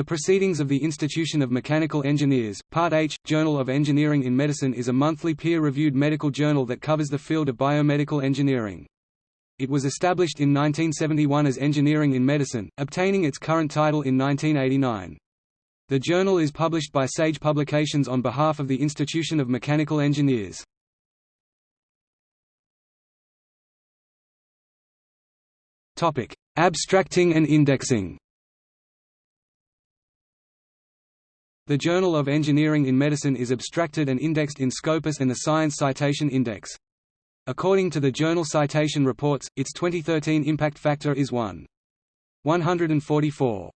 The Proceedings of the Institution of Mechanical Engineers, Part H, Journal of Engineering in Medicine is a monthly peer-reviewed medical journal that covers the field of biomedical engineering. It was established in 1971 as Engineering in Medicine, obtaining its current title in 1989. The journal is published by Sage Publications on behalf of the Institution of Mechanical Engineers. Abstracting and indexing The Journal of Engineering in Medicine is abstracted and indexed in Scopus and the Science Citation Index. According to the Journal Citation Reports, its 2013 impact factor is 1. 144.